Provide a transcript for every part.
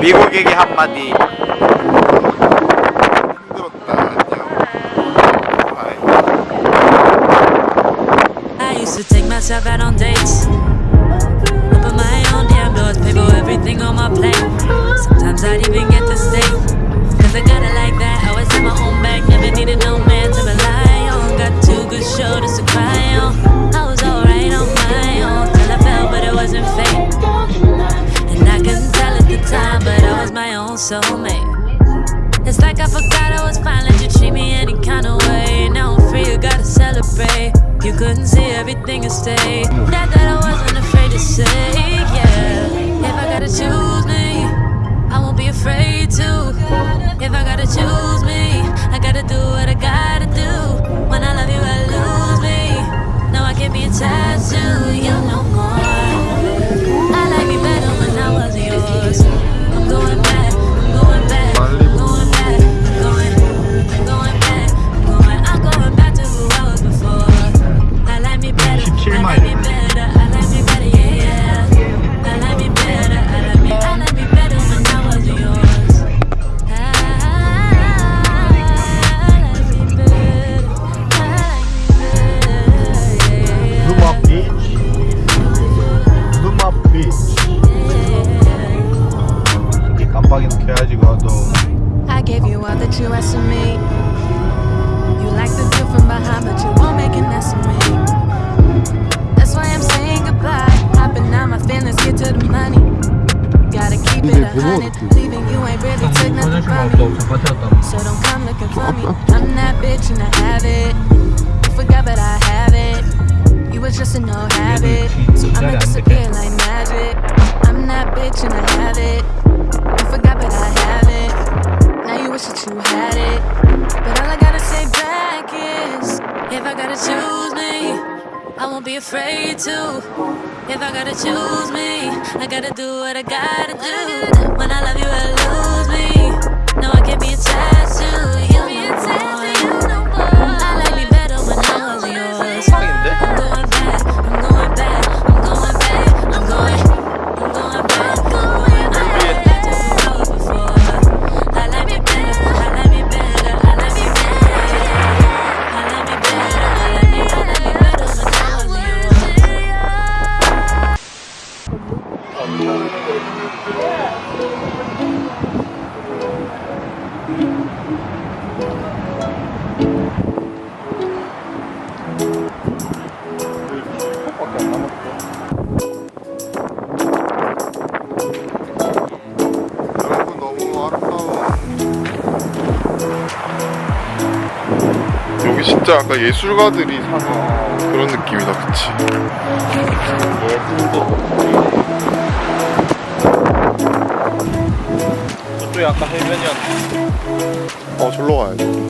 미국에게 한마디 힘들었다 안녕 바이 I used to take myself out on dates. Open my own damn doors, pay for everything on my plate. Sometimes I'd even get to stay. Cause I got it like that. Always have my own back, never needed no man to rely on. Got two good shoulders to cry on. I was alright on my own till I fell, but it wasn't fate. And I couldn't tell at the time, but I was my own soulmate. It's like I forgot I was fine, let you treat me any kind of way. Now I'm free, you gotta celebrate. You couldn't see everything and stay. That that I wasn't afraid to say, yeah. If I gotta choose me, I won't be afraid to. If I gotta 깜빡이는 켜야지 그것도. I gave you all that you asked of me. You like the view from behind, but you won't make an ass of me. That's why I'm saying goodbye. Hopping out my feelings, get to the money. Gotta keep it a hundred. Leaving you ain't really took nothing from me. So don't come looking for me. I'm that bitch and I have it. You forgot, but I have it. You was just a no habit. So I'ma disappear like magic. I'm that bitch and I have it. Gotta choose me, I won't be afraid to. If I gotta choose me, I gotta do what I gotta do. When I love you, I lose me. No, I can't be attached 진짜 아까 예술가들이 사는 그런 느낌이다 그치 저쪽이 아까 해변이었는데. 어 절로 가야지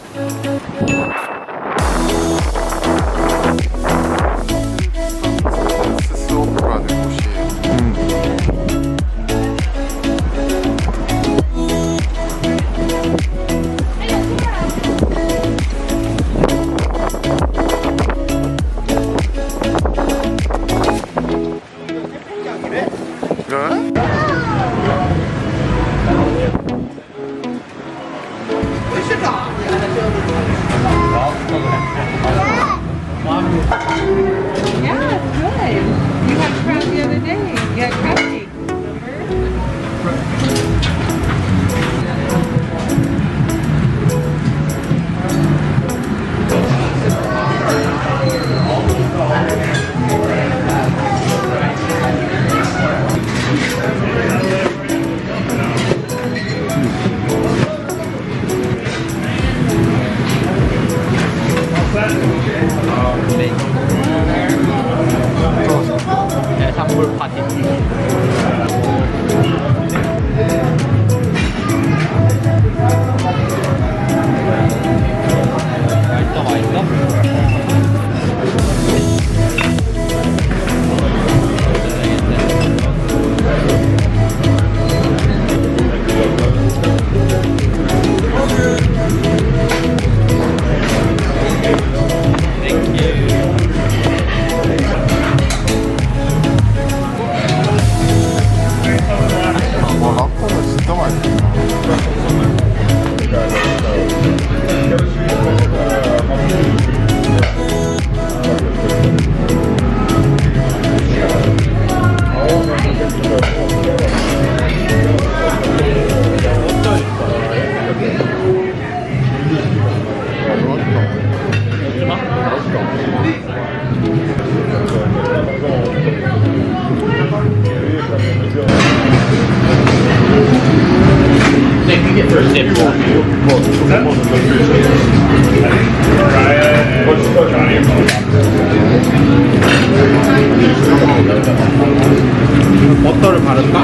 버터를 바를까?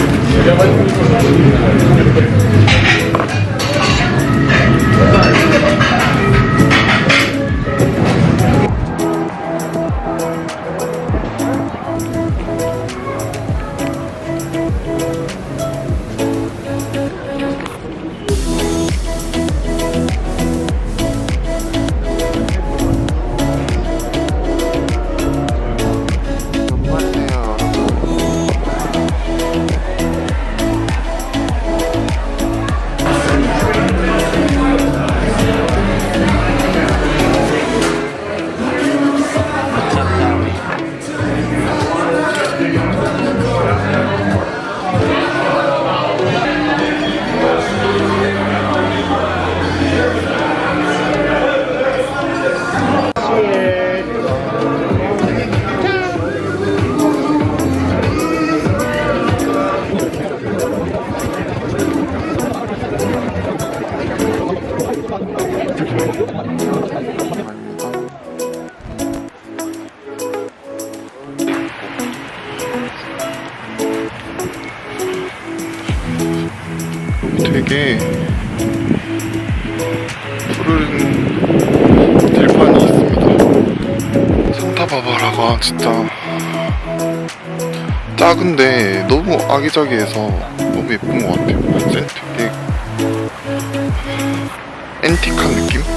게 푸른 들판이 있습니다. 산타바바라가 진짜 작은데 너무 아기자기해서 너무 예쁜 것 같아요. 센 되게 앤틱한 느낌?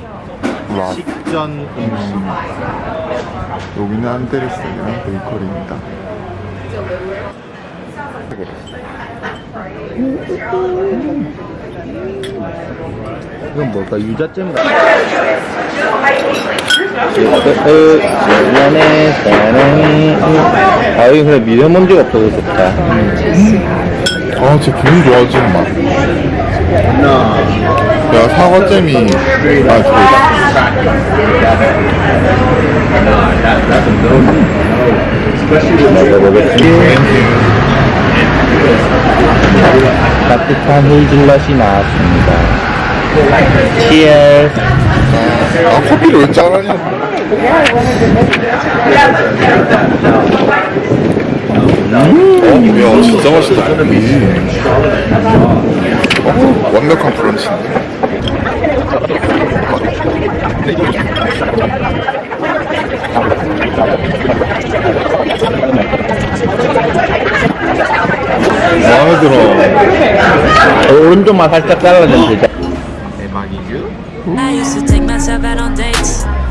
락 식전 음식. 여기는 안데르센이랑 베이커리입니다. 이건 뭘까? 유자잼 같아 미안해. 사랑해. 아 여기 그래 미세먼지가 없어서 좋다. 아, 진짜 기분 좋아지는 맛. 내가 사과잼이. 먹어보겠습니다 따뜻한 헤이즐넛이 나왔습니다 치얼 아, 커피를 왜 짜라냐? 음, 야, 진짜 맛있다. 어, 완벽한 브런치인데. 마음에 들어. 오른쪽만 살짝 잘라주면 되죠 take